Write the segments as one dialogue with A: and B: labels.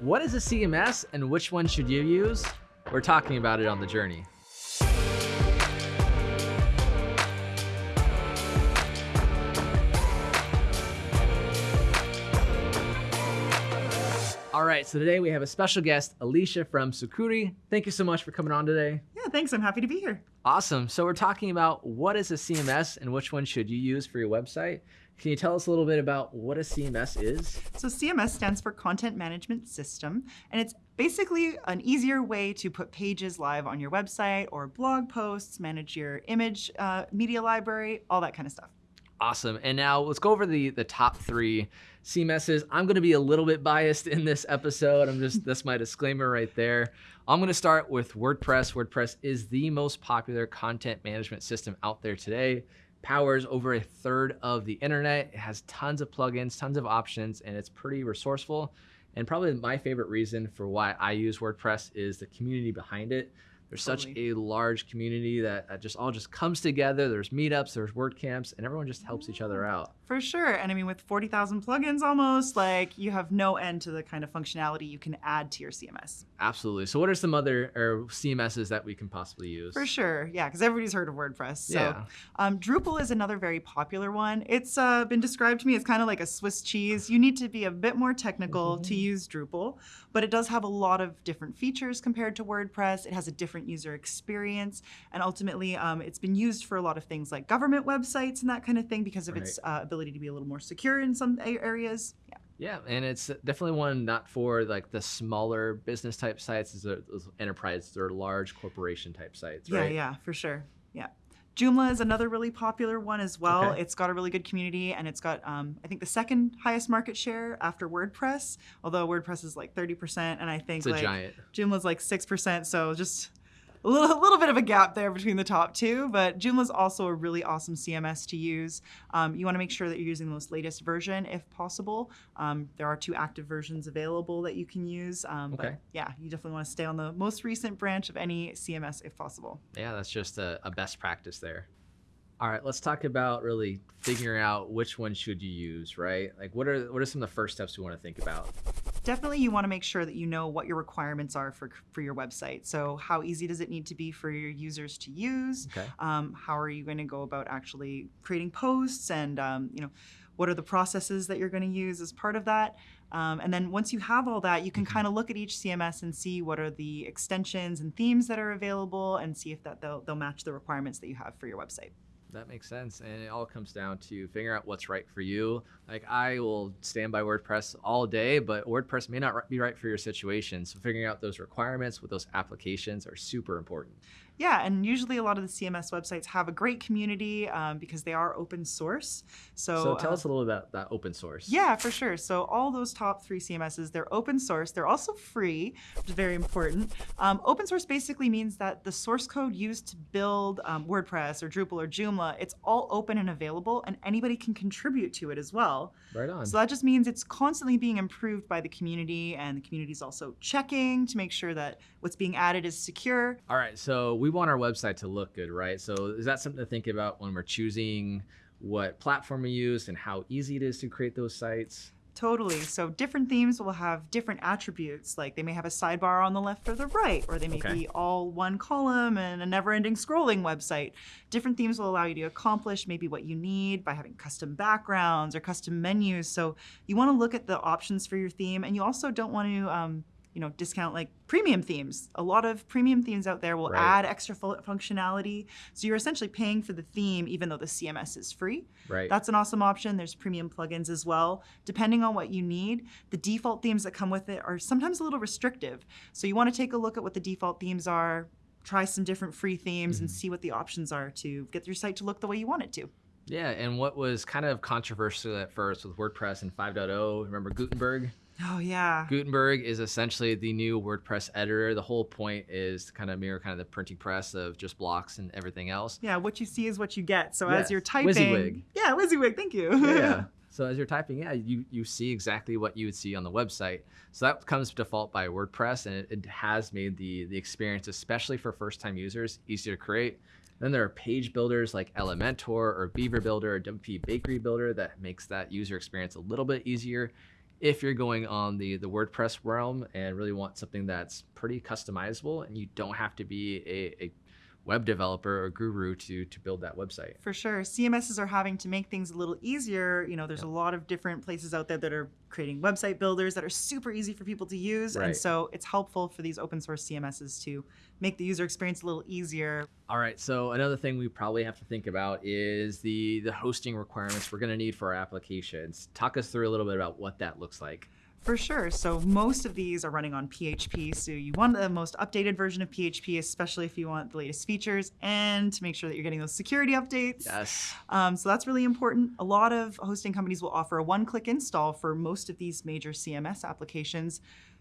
A: What is a CMS and which one should you use? We're talking about it on the journey. All right, so today we have a special guest, Alicia from Sucuri. Thank you so much for coming on today.
B: Yeah, thanks. I'm happy to be here.
A: Awesome. So we're talking about what is a CMS and which one should you use for your website. Can you tell us a little bit about what a CMS is?
B: So CMS stands for Content Management System, and it's basically an easier way to put pages live on your website or blog posts, manage your image uh, media library, all that kind of stuff.
A: Awesome. And now let's go over the the top three CMSs. I'm going to be a little bit biased in this episode. I'm just that's my disclaimer right there. I'm going to start with WordPress. WordPress is the most popular content management system out there today. Powers over a third of the internet. It has tons of plugins, tons of options, and it's pretty resourceful. And probably my favorite reason for why I use WordPress is the community behind it. There's totally. such a large community that just all just comes together. There's meetups, there's WordCamps, and everyone just helps each other out.
B: For sure. And I mean, with 40,000 plugins almost, like you have no end to the kind of functionality you can add to your CMS.
A: Absolutely. So what are some other or CMSs that we can possibly use?
B: For sure. Yeah, because everybody's heard of WordPress. So yeah. um, Drupal is another very popular one. It's uh, been described to me as kind of like a Swiss cheese. You need to be a bit more technical mm -hmm. to use Drupal, but it does have a lot of different features compared to WordPress. It has a different user experience. And ultimately, um, it's been used for a lot of things like government websites and that kind of thing because of right. its uh, ability ability to be a little more secure in some areas. Yeah.
A: Yeah, and it's definitely one not for like the smaller business type sites, is those enterprise or large corporation type sites,
B: right? Yeah, yeah, for sure. Yeah. Joomla is another really popular one as well. Okay. It's got a really good community and it's got, um, I think, the second highest market share after WordPress, although WordPress is like 30%, and I think it's like giant. Joomla's like 6%. So just a little, a little bit of a gap there between the top two, but Joomla is also a really awesome CMS to use. Um, you want to make sure that you're using the most latest version if possible. Um, there are two active versions available that you can use, um, okay. but yeah, you definitely want to stay on the most recent branch of any CMS if possible.
A: Yeah, that's just a, a best practice there. All right, let's talk about really figuring out which one should you use, right? Like what are what are some of the first steps we want to think about?
B: Definitely you want to make sure that you know what your requirements are for, for your website. So how easy does it need to be for your users to use? Okay. Um, how are you going to go about actually creating posts and um, you know what are the processes that you're going to use as part of that? Um, and then once you have all that, you can mm-hmm. kind of look at each CMS and see what are the extensions and themes that are available and see if that they'll, they'll match the requirements that you have for your website.
A: That makes sense. And it all comes down to figuring out what's right for you. Like I will stand by WordPress all day, but WordPress may not be right for your situation. So figuring out those requirements with those applications are super important.
B: Yeah, and usually a lot of the CMS websites have a great community um, because they are open source. So,
A: so tell uh, us a little bit about that open source.
B: Yeah, for sure. So all those top three CMSs, they're open source. They're also free, which is very important. Um, open source basically means that the source code used to build um, WordPress or Drupal or Joomla, it's all open and available, and anybody can contribute to it as well.
A: Right on.
B: So that just means it's constantly being improved by the community, and the community is also checking to make sure that what's being added is secure.
A: All right, so we want our website to look good, right? So is that something to think about when we're choosing what platform we use and how easy it is to create those sites?
B: Totally. So different themes will have different attributes. Like they may have a sidebar on the left or the right, or they may okay. be all one column and a never-ending scrolling website. Different themes will allow you to accomplish maybe what you need by having custom backgrounds or custom menus. So you want to look at the options for your theme, and you also don't want to um, you know, discount like premium themes. A lot of premium themes out there will right. add extra functionality. So you're essentially paying for the theme even though the CMS is free.
A: Right.
B: That's an awesome option. There's premium plugins as well. Depending on what you need, the default themes that come with it are sometimes a little restrictive. So you want to take a look at what the default themes are, try some different free themes mm -hmm. and mm-hmm. see what the options are to get your site to look the way you want it to.
A: Yeah, and what was kind of controversial at first with WordPress and 5.0, remember Gutenberg?
B: Oh yeah.
A: Gutenberg is essentially the new WordPress editor. The whole point is to kind of mirror kind of the printing press of just blocks and everything else.
B: Yeah, what you see is what you get. So yes. as you're typing, WYSIWYG. Yeah, WYSIWYG. Thank you.
A: yeah. So as you're typing, yeah, you you see exactly what you would see on the website. So that comes default by WordPress, and it, it has made the the experience, especially for first time users, easier to create. Then there are page builders like Elementor or Beaver Builder or WP Bakery Builder that makes that user experience a little bit easier if you're going on the the WordPress realm and really want something that's pretty customizable and you don't have to be a, a web developer or guru to to build that website.
B: For sure. CMSs are having to make things a little easier. You know, there's a lot of different places out there that are creating website builders that are super easy for people to use.
A: Right.
B: And so it's helpful for these open source CMSs to make the user experience a little easier.
A: All right, so another thing we probably have to think about is the the hosting requirements we're going to need for our applications. Talk us through a little bit about what that looks like.
B: For sure. So most of these are running on PHP. So you want the most updated version of PHP, especially if you want the latest features and to make sure that you're getting those security updates.
A: Yes.
B: Um, so that's really important. A lot of hosting companies will offer a one-click install for most of these major CMS applications.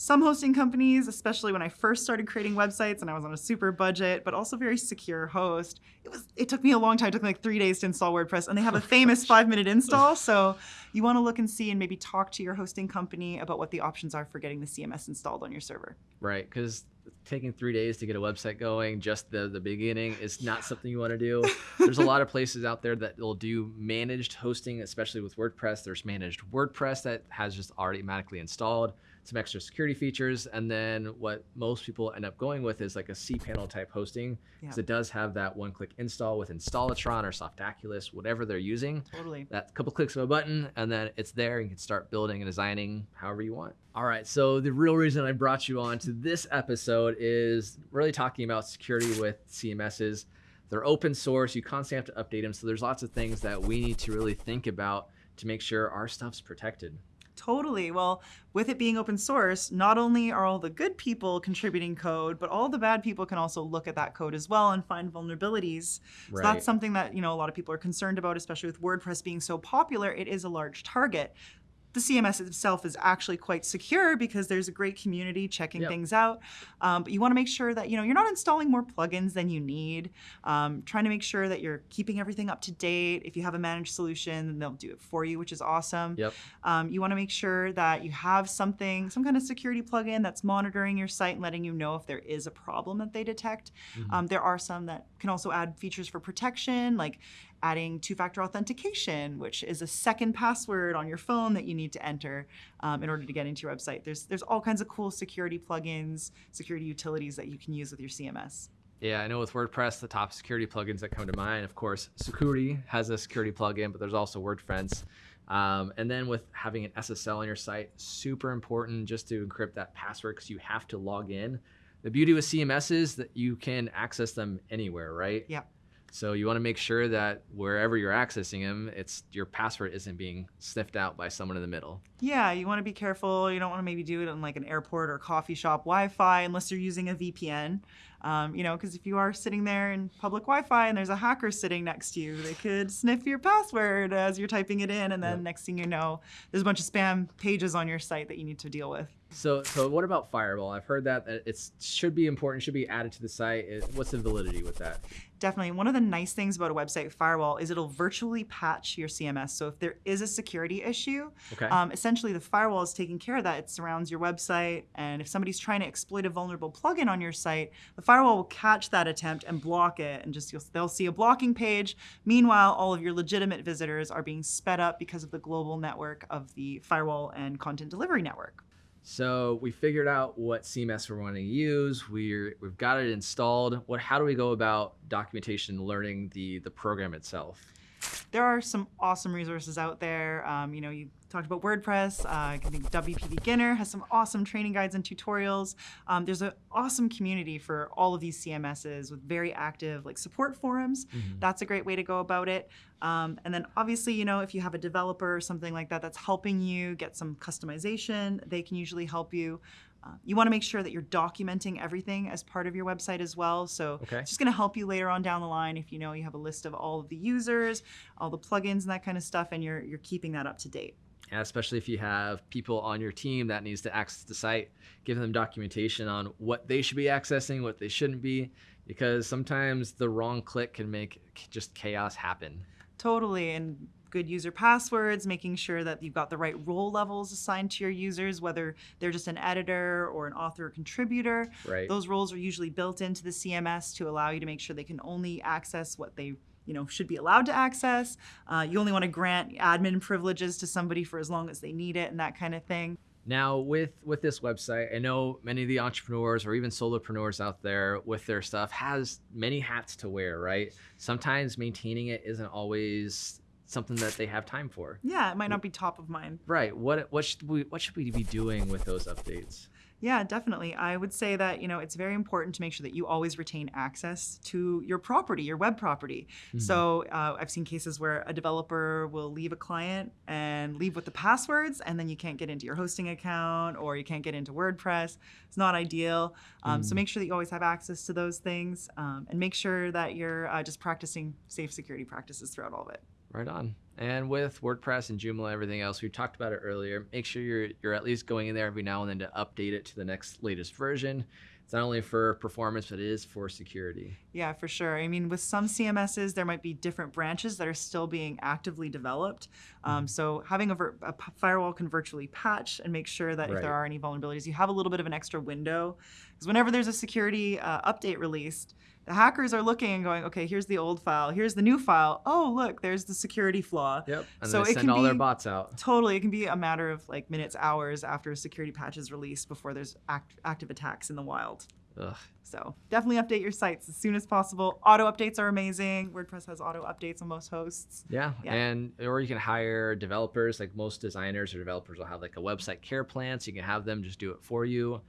B: Some hosting companies, especially when I first started creating websites and I was on a super budget, but also very secure host, it was it took me a long time. It took me like three days to install WordPress, and they have a oh famous five-minute install. So you want to look and see and maybe talk to your hosting company about what the options are for getting the CMS installed on your server.
A: Right, because taking three days to get a website going, just the the beginning, is not something you want to do. There's a lot of places out there that will do managed hosting, especially with WordPress. There's managed WordPress that has just automatically installed some extra security features, and then what most people end up going with is like a cPanel type hosting, because
B: Yeah.
A: it does have that one-click install with Installatron or Softaculous, whatever they're using.
B: Totally.
A: that couple clicks of a button and then it's there and you can start building and designing however you want all right so the real reason i brought you on to this episode is really talking about security with cms's they're open source you constantly have to update them so there's lots of things that we need to really think about to make sure our stuff's protected
B: Totally. Well, with it being open source, not only are all the good people contributing code, but all the bad people can also look at that code as well and find vulnerabilities. So that's something that, you know, a lot of people are concerned about, especially with WordPress being so popular. It is a large target. The CMS itself is actually quite secure because there's a great community checking
A: Yep.
B: things out. Um, but you want to make sure that you know you're not installing more plugins than you need. Um, trying to make sure that you're keeping everything up to date. If you have a managed solution, then they'll do it for you, which is awesome.
A: yep
B: Um, you want to make sure that you have something, some kind of security plugin that's monitoring your site and letting you know if there is a problem that they detect.
A: Mhm.
B: Um, there are some that can also add features for protection, like adding two factor authentication, which is a second password on your phone that you need to enter um, in order to get into your website. There's, there's all kinds of cool security plugins, security utilities that you can use with your CMS.
A: Yeah, I know with WordPress, the top security plugins that come to mind, of course, Sucuri has a security plugin, but there's also WordFence. Um, and then with having an SSL on your site, super important just to encrypt that password because you have to log in. The beauty with CMS is that you can access them anywhere, right?
B: Yeah.
A: So you want to make sure that wherever you're accessing them, it's your password isn't being sniffed out by someone in the middle.
B: Yeah, you want to be careful. You don't want to maybe do it on like an airport or coffee shop Wi-Fi unless you're using a VPN. Um, you know, because if you are sitting there in public Wi-Fi and there's a hacker sitting next to you, they could sniff your password as you're typing it in, and then
A: Yep.
B: next thing you know, there's a bunch of spam pages on your site that you need to deal with.
A: So, so what about Firewall? I've heard that it should be important, should be added to the site. What's the validity with that?
B: Definitely. One of the nice things about a website firewall is it'll virtually patch your CMS. So if there is a security issue,
A: Okay.
B: um, essentially the firewall is taking care of that. It surrounds your website, and if somebody's trying to exploit a vulnerable plugin on your site, the firewall will catch that attempt and block it, and just you'll, they'll see a blocking page. Meanwhile, all of your legitimate visitors are being sped up because of the global network of the firewall and content delivery network.
A: So we figured out what CMS we're wanting to use. We're we've got it installed. What? How do we go about documentation, learning the the program itself?
B: there are some awesome resources out there. Um, you know, you talked about WordPress. Uh, I think WP Beginner has some awesome training guides and tutorials. Um, there's an awesome community for all of these CMSs with very active like support forums. That's a great way to go about it. Um, and then obviously, you know, if you have a developer or something like that that's helping you get some customization, they can usually help you. Uh, you want to make sure that you're documenting everything as part of your website as well. So
A: Okay.
B: it's just going to help you later on down the line if you know you have a list of all of the users, all the plugins and that kind of stuff, and you're you're keeping that up to date.
A: And especially if you have people on your team that needs to access the site, give them documentation on what they should be accessing, what they shouldn't be, because sometimes the wrong click can make just chaos happen.
B: Totally, and good user passwords, making sure that you've got the right role levels assigned to your users, whether they're just an editor or an author or contributor.
A: Right.
B: Those roles are usually built into the CMS to allow you to make sure they can only access what they you know should be allowed to access. Uh, you only want to grant admin privileges to somebody for as long as they need it and that kind of thing.
A: Now, with with this website, I know many of the entrepreneurs or even solopreneurs out there with their stuff has many hats to wear, right? Sometimes maintaining it isn't always something that they have time for.
B: Yeah, it might not be top of mind.
A: Right. What what should we what should we be doing with those updates?
B: Yeah, definitely. I would say that, you know, it's very important to make sure that you always retain access to your property, your web property. Mm-hmm. So uh, I've seen cases where a developer will leave a client and leave with the passwords, and then you can't get into your hosting account or you can't get into WordPress. It's not ideal. Um, mm-hmm. So make sure that you always have access to those things um, and make sure that you're uh, just practicing safe security practices throughout all of it.
A: Right on. And with WordPress and Joomla, and everything else, we talked about it earlier. Make sure you're you're at least going in there every now and then to update it to the next latest version. It's not only for performance, but it is for security.
B: Yeah, for sure. I mean, with some CMSs, there might be different branches that are still being actively developed. Um, mm-hmm. so having a, a, firewall can virtually patch and make sure that right. if there are any vulnerabilities, you have a little bit of an extra window. Because whenever there's a security uh, update released, the hackers are looking and going, okay, here's the old file, here's the new file. Oh, look, there's the security flaw.
A: Yep. And so they send all be, their bots out.
B: Totally, it can be a matter of like minutes, hours after a security patch is released before there's act, active attacks in the wild. Ugh. So definitely update your sites as soon as possible. Auto updates are amazing. WordPress has auto updates on most hosts.
A: Yeah. yeah. And or you can hire developers. Like most designers or developers will have like a website care plan, so you can have them just do it for you.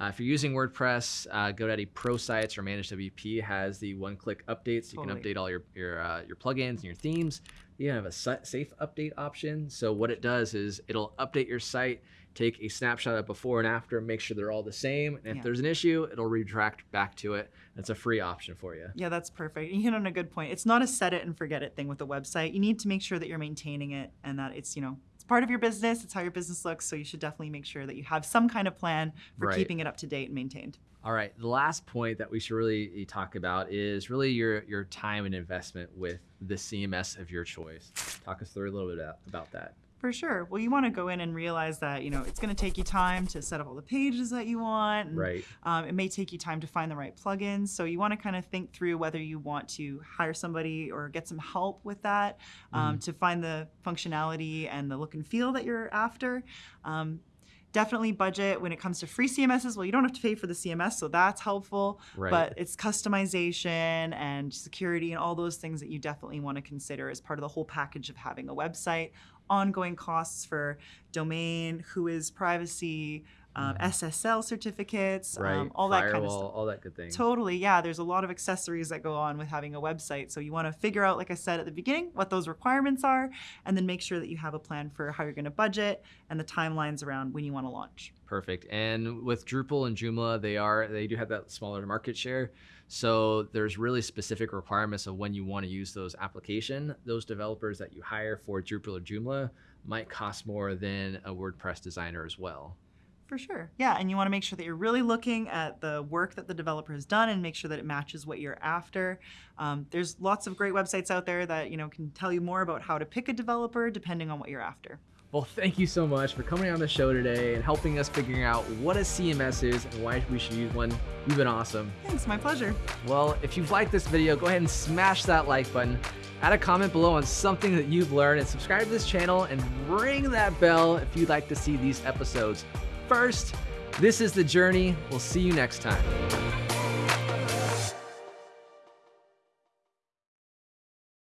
A: Uh, if you're using WordPress, uh, GoDaddy Pro Sites or ManageWP has the one-click updates. You totally. can update all your your uh, your plugins and your themes. You have a safe update option. So what it does is it'll update your site, take a snapshot of before and after, make sure they're all the same. And if yeah. there's an issue, it'll retract back to it. It's a free option for you.
B: Yeah, that's perfect. You hit on a good point. It's not a set it and forget it thing with a website. You need to make sure that you're maintaining it and that it's you know part of your business. It's how your business looks. So you should definitely make sure that you have some kind of plan for right. keeping it up to date and maintained.
A: All right. The last point that we should really talk about is really your your time and investment with the CMS of your choice. Talk us through a little bit about that.
B: For sure. Well, you want to go in and realize that you know it's going to take you time to set up all the pages that you want. And,
A: right.
B: Um, it may take you time to find the right plugins. So you want to kind of think through whether you want to hire somebody or get some help with that um, mm. to find the functionality and the look and feel that you're after. Um, definitely budget when it comes to free CMSs. Well, you don't have to pay for the CMS, so that's helpful. Right. But it's customization and security and all those things that you definitely want to consider as part of the whole package of having a website ongoing costs for domain, WHOIS privacy, um, mm-hmm. SSL certificates,
A: right. um,
B: all
A: Firewall,
B: that kind of stuff.
A: All that good thing.
B: Totally, yeah. There's a lot of accessories that go on with having a website. So you want to figure out, like I said at the beginning, what those requirements are, and then make sure that you have a plan for how you're going to budget and the timelines around when you want to launch.
A: Perfect. And with Drupal and Joomla, they are they do have that smaller market share. So there's really specific requirements of when you want to use those application. Those developers that you hire for Drupal or Joomla might cost more than a WordPress designer as well.
B: For sure. Yeah, and you want to make sure that you're really looking at the work that the developer has done and make sure that it matches what you're after. Um, there's lots of great websites out there that you know can tell you more about how to pick a developer depending on what you're after.
A: Well, thank you so much for coming on the show today and helping us figuring out what a CMS is and why we should use one. You've been awesome.
B: Thanks, my pleasure.
A: Well, if you've liked this video, go ahead and smash that like button. Add a comment below on something that you've learned and subscribe to this channel and ring that bell if you'd like to see these episodes first. This is The Journey. We'll see you next time.